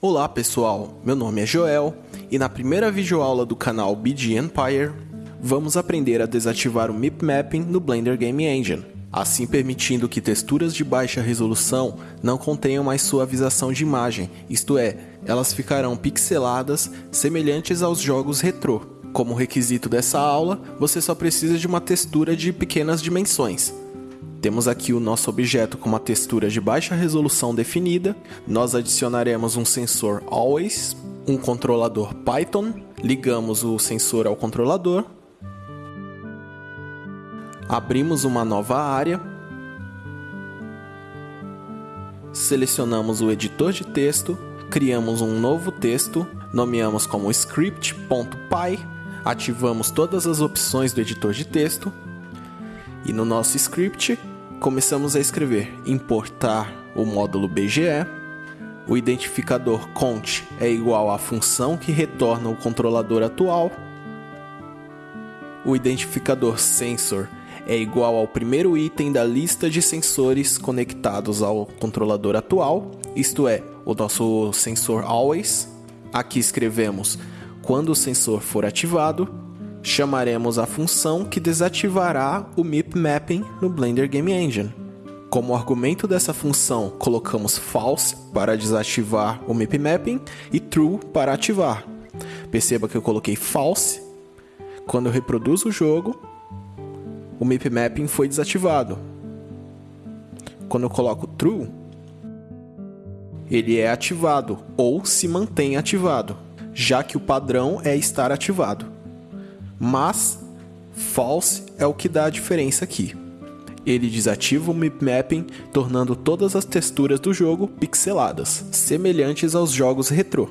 Olá pessoal, meu nome é Joel e na primeira videoaula do canal BG Empire vamos aprender a desativar o MIP Mapping no Blender Game Engine, assim permitindo que texturas de baixa resolução não contenham mais suavização de imagem, isto é, elas ficarão pixeladas semelhantes aos jogos retrô. Como requisito dessa aula, você só precisa de uma textura de pequenas dimensões, temos aqui o nosso objeto com uma textura de baixa resolução definida. Nós adicionaremos um sensor Always, um controlador Python, ligamos o sensor ao controlador, abrimos uma nova área, selecionamos o editor de texto, criamos um novo texto, nomeamos como script.py, ativamos todas as opções do editor de texto e no nosso script começamos a escrever importar o módulo BGE, o identificador cont é igual à função que retorna o controlador atual, o identificador sensor é igual ao primeiro item da lista de sensores conectados ao controlador atual, isto é, o nosso sensor always. Aqui escrevemos quando o sensor for ativado chamaremos a função que desativará o MIP Mapping no Blender Game Engine. Como argumento dessa função, colocamos false para desativar o MIP Mapping e true para ativar. Perceba que eu coloquei false. Quando eu reproduzo o jogo, o MIP Mapping foi desativado. Quando eu coloco true, ele é ativado ou se mantém ativado, já que o padrão é estar ativado mas false é o que dá a diferença aqui. Ele desativa o mip mapping, tornando todas as texturas do jogo pixeladas, semelhantes aos jogos retrô.